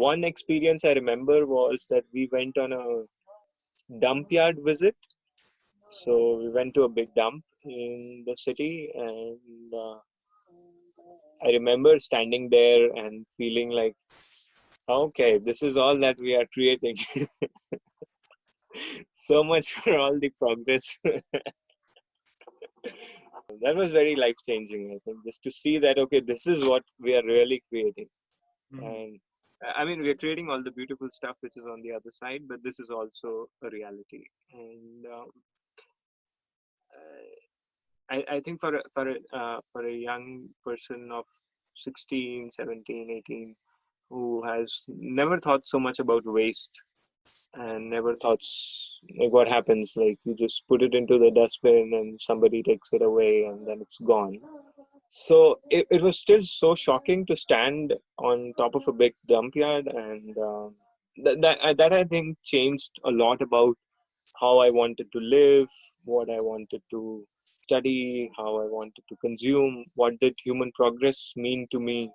one experience I remember was that we went on a dump yard visit. So we went to a big dump in the city, and uh, I remember standing there and feeling like, okay, this is all that we are creating. so much for all the progress. that was very life changing, I think, just to see that, okay, this is what we are really creating. Mm-hmm. And I mean, we're creating all the beautiful stuff which is on the other side, but this is also a reality. And um, I, I think for a, for a, uh, for a young person of 16, 17, 18 who has never thought so much about waste and never thought like what happens like you just put it into the dustbin and somebody takes it away and then it's gone so it, it was still so shocking to stand on top of a big dump yard and uh, that, that, that i think changed a lot about how i wanted to live what i wanted to study how i wanted to consume what did human progress mean to me